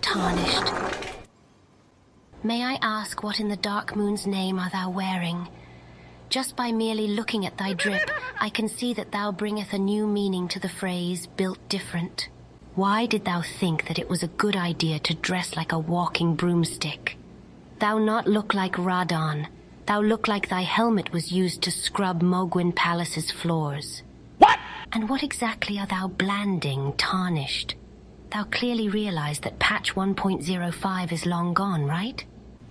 tarnished. May I ask what in the dark moon's name are thou wearing? Just by merely looking at thy drip, I can see that thou bringeth a new meaning to the phrase, built different. Why did thou think that it was a good idea to dress like a walking broomstick? Thou not look like Radahn. Thou look like thy helmet was used to scrub Mohgwyn Palace's floors. What? And what exactly are thou blanding, tarnished? Thou clearly realize that patch 1.05 is long gone, right?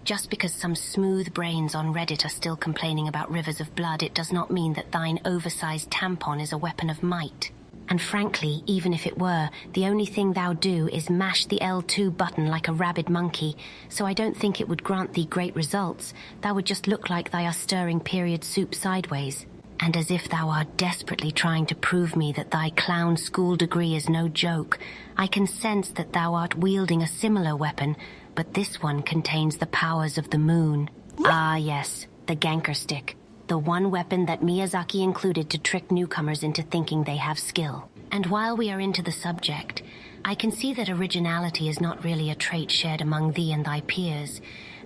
Just because some smooth brains on Reddit are still complaining about rivers of blood, it does not mean that thine oversized tampon is a weapon of might. And frankly, even if it were, the only thing thou do is mash the L2 button like a rabid monkey, so I don't think it would grant thee great results. Thou would just look like thou are stirring period soup sideways. And as if thou art desperately trying to prove me that thy clown school degree is no joke, I can sense that thou art wielding a similar weapon, but this one contains the powers of the moon. Ah, yes, the Ganker stick. The one weapon that Miyazaki included to trick newcomers into thinking they have skill. And while we are into the subject, I can see that originality is not really a trait shared among thee and thy peers,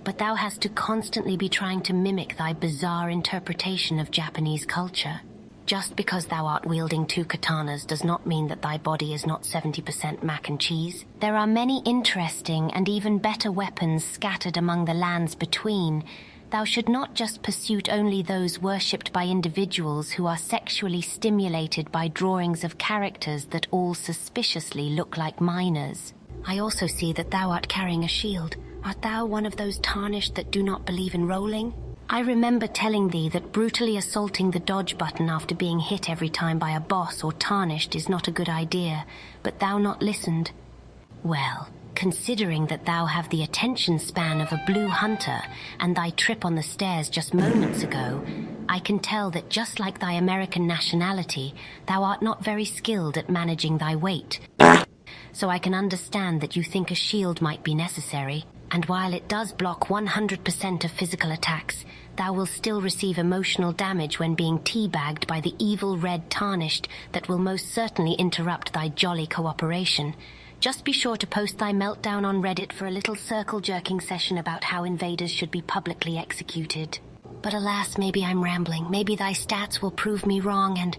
but thou hast to constantly be trying to mimic thy bizarre interpretation of Japanese culture. Just because thou art wielding two katanas does not mean that thy body is not 70% mac and cheese. There are many interesting and even better weapons scattered among the lands between. Thou should not just pursue only those worshipped by individuals who are sexually stimulated by drawings of characters that all suspiciously look like minors. I also see that thou art carrying a shield. Art thou one of those tarnished that do not believe in rolling? I remember telling thee that brutally assaulting the dodge button after being hit every time by a boss or tarnished is not a good idea, but thou not listened. Well, considering that thou have the attention span of a blue hunter and thy trip on the stairs just moments ago, I can tell that just like thy American nationality, thou art not very skilled at managing thy weight. So I can understand that you think a shield might be necessary. And while it does block 100% of physical attacks, thou will still receive emotional damage when being teabagged by the evil red tarnished that will most certainly interrupt thy jolly cooperation. Just be sure to post thy meltdown on Reddit for a little circle jerking session about how invaders should be publicly executed. But alas, maybe I'm rambling. Maybe thy stats will prove me wrong and...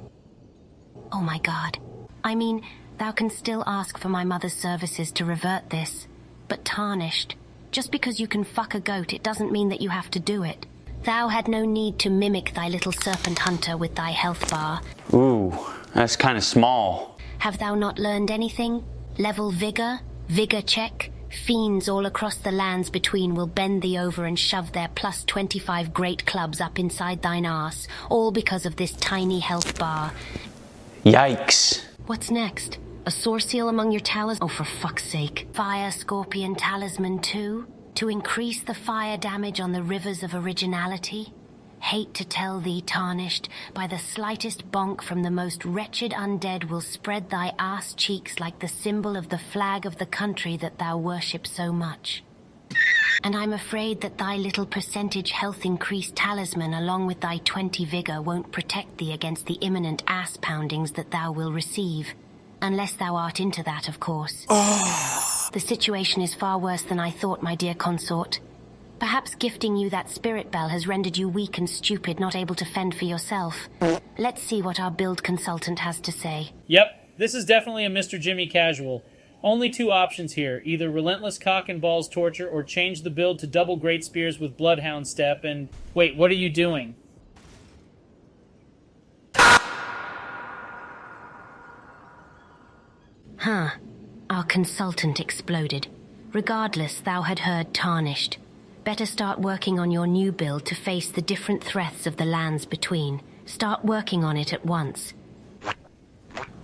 Oh my god. I mean, thou can still ask for my mother's services to revert this. But tarnished. Just because you can fuck a goat, it doesn't mean that you have to do it. Thou had no need to mimic thy little serpent hunter with thy health bar. Ooh, that's kind of small. Have thou not learned anything? Level vigor, vigor check. Fiends all across the lands between will bend thee over and shove their plus 25 great clubs up inside thine arse, all because of this tiny health bar. Yikes. What's next? A sore seal among your talis- Oh, for fuck's sake. Fire Scorpion Talisman too? To increase the fire damage on the rivers of originality? Hate to tell thee, tarnished, by the slightest bonk from the most wretched undead will spread thy ass cheeks like the symbol of the flag of the country that thou worship so much. And I'm afraid that thy little percentage health increase talisman along with thy 20 vigor won't protect thee against the imminent ass poundings that thou will receive. Unless thou art into that, of course. Oh. The situation is far worse than I thought, my dear consort. Perhaps gifting you that spirit bell has rendered you weak and stupid, not able to fend for yourself. Let's see what our build consultant has to say. Yep, this is definitely a Mr. Jimmy casual. Only two options here either relentless cock and balls torture or change the build to double great spears with bloodhound step and. Wait, what are you doing? Huh. Our consultant exploded. Regardless, thou had heard tarnished. Better start working on your new build to face the different threats of the lands between. Start working on it at once.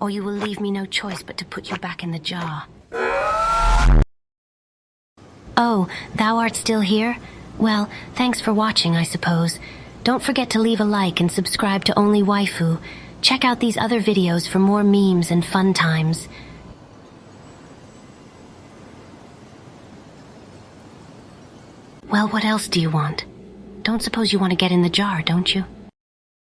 Or you will leave me no choice but to put you back in the jar. Oh, thou art still here? Well, thanks for watching, I suppose. Don't forget to leave a like and subscribe to Only Waifu. Check out these other videos for more memes and fun times. Well, what else do you want? Don't suppose you want to get in the jar, don't you?